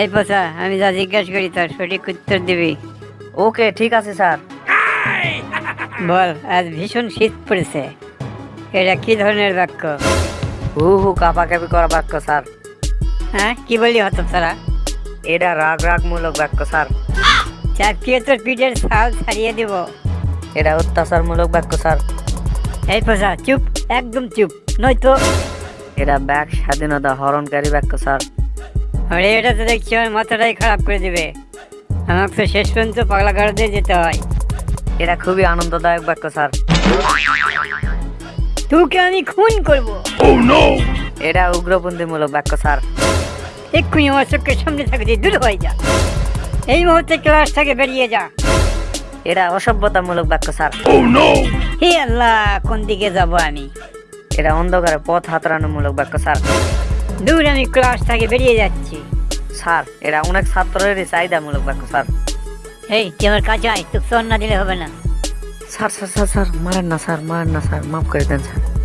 এই পোষা আমি যা জিজ্ঞাসা করি তার সঠিক উত্তর দিবি। ওকে ঠিক আছে স্যার। বল আজ ভীষণ শীত পড়েছে। এটা কি ধরনের বাক্য? হু হু কাপাকাপি করা বাক্য স্যার। হ্যাঁ কি বলি হতো তারা এটা রাগ রাগমূলক বাক্য স্যার। চাপিয়ে তোর পিঠের ছাল ছাড়িয়ে দিব। এটা অত্যাচারমূলক বাক্য স্যার। এই পোষা চুপ একদম চুপ। নয়তো এটা ব্যাগ স্বাধীনতা হরণকারী বাক্য স্যার। আরে এটা তো দেখছি আমার মাথাটাই খারাপ করে দিবে। আমাকে তো শেষ পর্যন্ত পাগলা গাড়া দিয়ে যেতে হয়। এটা খুবই আনন্দদায়ক বাক্য স্যার। তোকে আমি খুন করব। এটা উগ্রপন্থীমূলক বাক্য স্যার। এক্ষুনি আমার চোখের সামনে থাকতে দূর হয়ে যা। এই মুহূর্তে ক্লাস থেকে বেরিয়ে যা। এটা অসভ্যতামূলক বাক্য স্যার। হে আল্লাহ কোন দিকে যাব আমি? এটা অন্ধকারে পথ হাতড়ানোমূলক বাক্য স্যার। দূর আমি ক্লাস থেকে বেরিয়ে যাচ্ছি। স্যার এরা অনেক ছাত্রেরই চাহিদামূলক বাক্য স্যার। এই তুই আমার কাছে আয় তোকে না দিলে হবে না। স্যার স্যার স্যার স্যার মারেন না স্যার মারেন না স্যার মাফ করে দেন স্যার।